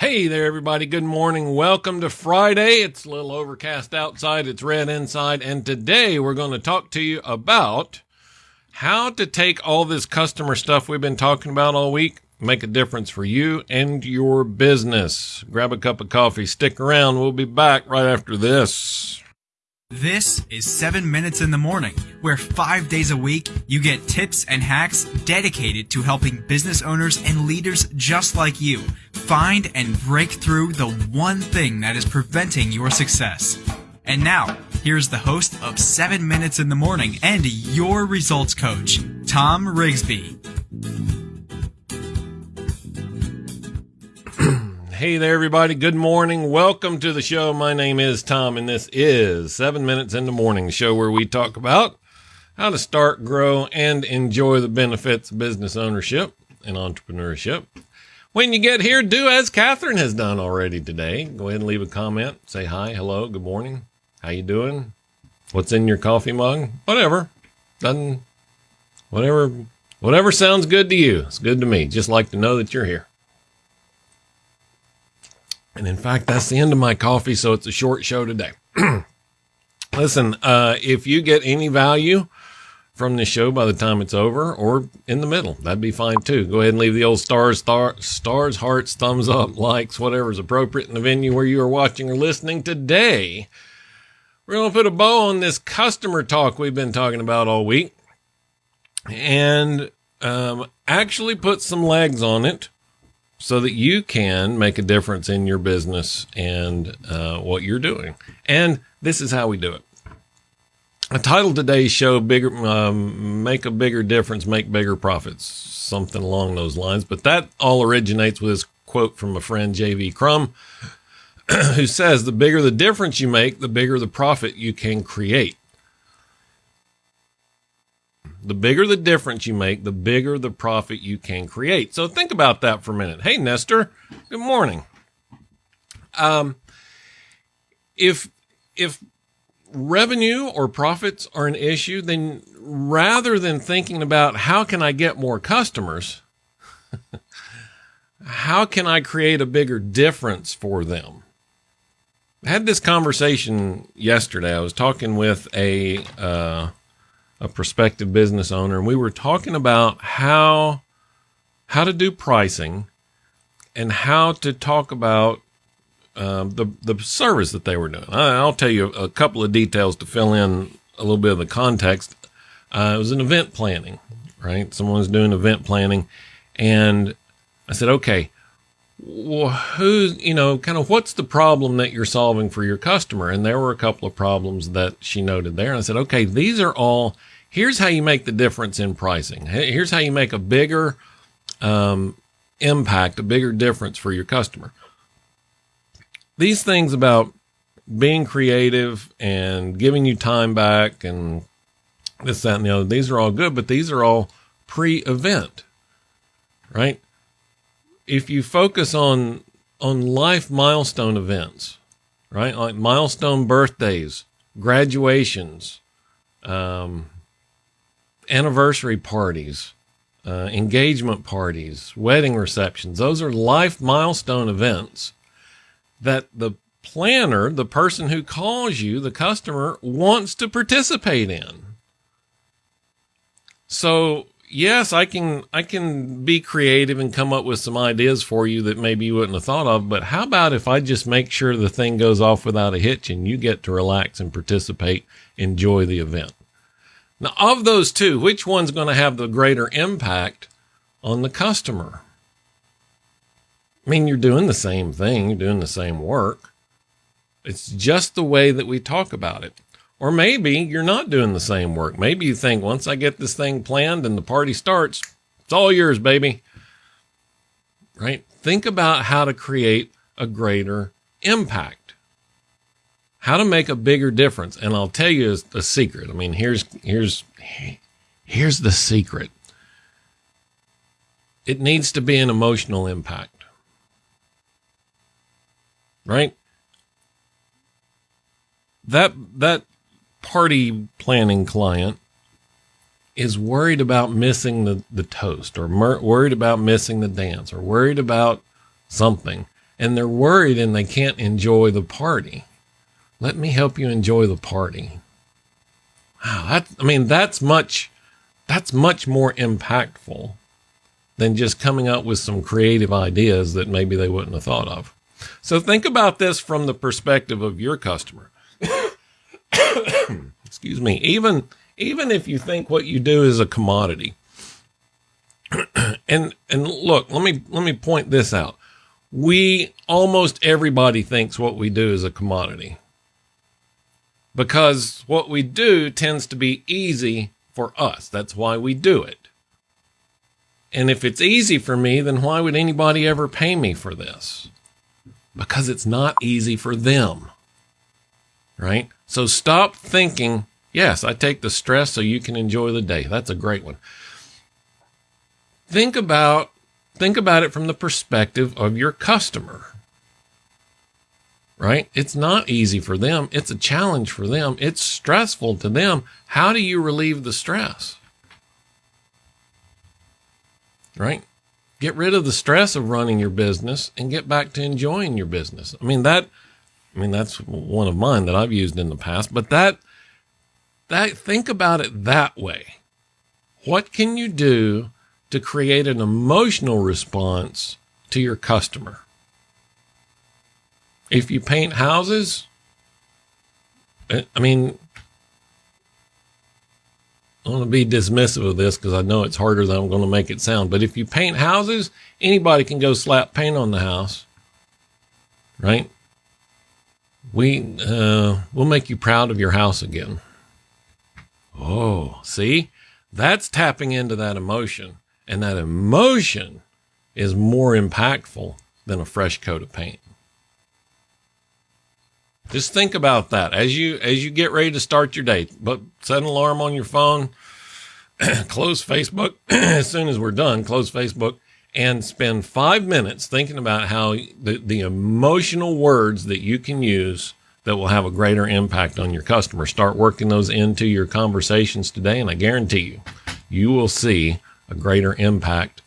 Hey there, everybody. Good morning. Welcome to Friday. It's a little overcast outside, it's red inside, and today we're going to talk to you about how to take all this customer stuff we've been talking about all week, make a difference for you and your business. Grab a cup of coffee, stick around. We'll be back right after this. This is 7 Minutes in the Morning, where five days a week you get tips and hacks dedicated to helping business owners and leaders just like you find and break through the one thing that is preventing your success. And now, here's the host of 7 Minutes in the Morning and your results coach, Tom Rigsby. Hey there, everybody. Good morning. Welcome to the show. My name is Tom, and this is Seven Minutes in the Morning, the show where we talk about how to start, grow, and enjoy the benefits of business ownership and entrepreneurship. When you get here, do as Catherine has done already today. Go ahead and leave a comment. Say hi, hello, good morning. How you doing? What's in your coffee mug? Whatever. Doesn't whatever whatever sounds good to you. It's good to me. Just like to know that you're here. And in fact, that's the end of my coffee, so it's a short show today. Listen, uh, if you get any value from this show by the time it's over or in the middle, that'd be fine too. Go ahead and leave the old stars, star, stars, hearts, thumbs up, likes, whatever's appropriate in the venue where you are watching or listening today. We're going to put a bow on this customer talk we've been talking about all week and um, actually put some legs on it so that you can make a difference in your business and uh, what you're doing. And this is how we do it. I titled today's show "Bigger, um, Make a Bigger Difference, Make Bigger Profits," something along those lines. But that all originates with this quote from a friend, J.V. Crum, who says, "The bigger the difference you make, the bigger the profit you can create." The bigger the difference you make, the bigger the profit you can create. So think about that for a minute. Hey, Nestor, good morning. Um, if if revenue or profits are an issue, then rather than thinking about how can I get more customers, how can I create a bigger difference for them? I had this conversation yesterday. I was talking with a uh, a prospective business owner, and we were talking about how how to do pricing and how to talk about um, the the service that they were doing. I, will tell you a couple of details to fill in a little bit of the context. Uh, it was an event planning, right? Someone was doing event planning, and I said, okay, well, who's you know, kind of what's the problem that you're solving for your customer? And there were a couple of problems that she noted there. And I said, okay, these are all here's how you make the difference in pricing. Here's how you make a bigger um, impact, a bigger difference for your customer. These things about being creative and giving you time back and this, that, and the other, these are all good, but these are all pre event, right? If you focus on on life milestone events, right? Like milestone birthdays, graduations, um, anniversary parties, uh, engagement parties, wedding receptions. Those are life milestone events that the planner, the person who calls you, the customer, wants to participate in. So yes, I can I can be creative and come up with some ideas for you that maybe you wouldn't have thought of. But how about if I just make sure the thing goes off without a hitch and you get to relax and participate, enjoy the event? Now, of those two, which one's going to have the greater impact on the customer? I mean, you're doing the same thing, you're doing the same work. It's just the way that we talk about it. Or maybe you're not doing the same work. Maybe you think once I get this thing planned and the party starts, it's all yours, baby. Right? Think about how to create a greater impact how to make a bigger difference. And I'll tell you a, secret. I mean, here's here's here's the secret. It needs to be an emotional impact. Right? That that party planning client is worried about missing the, the toast or mer- worried about missing the dance or worried about something. and they're worried and they can't enjoy the party. Let me help you enjoy the party. Wow, that I mean that's much that's much more impactful than just coming up with some creative ideas that maybe they wouldn't have thought of. So think about this from the perspective of your customer. Excuse me. Even even if you think what you do is a commodity. and and look, let me let me point this out. We almost everybody thinks what we do is a commodity. Because what we do tends to be easy for us. That's why we do it. And if it's easy for me, then why would anybody ever pay me for this? Because it's not easy for them. Right? So stop thinking, yes, I take the stress so you can enjoy the day. That's a great one. Think about think about it from the perspective of your customer. Right? It's not easy for them. It's a challenge for them. It's stressful to them. How do you relieve the stress? Right? Get rid of the stress of running your business and get back to enjoying your business. I mean that I mean that's one of mine that I've used in the past, but that that think about it that way. What can you do to create an emotional response to your customer? If you paint houses, uh, I mean, I want to be dismissive of this because I know it's harder than I'm going to make it sound. But if you paint houses, anybody can go slap paint on the house, right? We uh, we'll make you proud of your house again. Oh, see, that's tapping into that emotion, and that emotion is more impactful than a fresh coat of paint. Just think about that as you as you get ready to start your day. But set an alarm on your phone, close Facebook as soon as we're done. Close Facebook and spend five minutes thinking about how the, the emotional words that you can use that will have a greater impact on your customer. Start working those into your conversations today, and I guarantee you, you will see a greater impact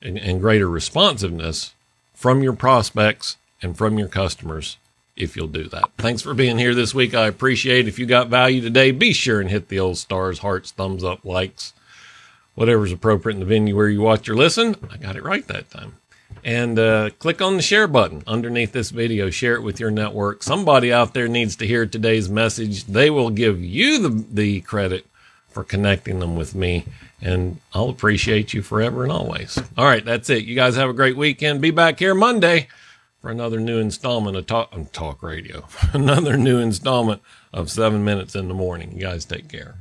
and, and greater responsiveness from your prospects and from your customers if you'll do that. Thanks for being here this week. I appreciate it. If you got value today, be sure and hit the old stars, hearts, thumbs up, likes, whatever's appropriate in the venue where you watch or listen. I got it right that time. And uh, click on the share button underneath this video. Share it with your network. Somebody out there needs to hear today's message. They will give you the, the credit for connecting them with me. And I'll appreciate you forever and always. All right, that's it. You guys have a great weekend. Be back here Monday for another new installment of Talk, talk Radio, another new installment of Seven Minutes in the Morning. You guys take care.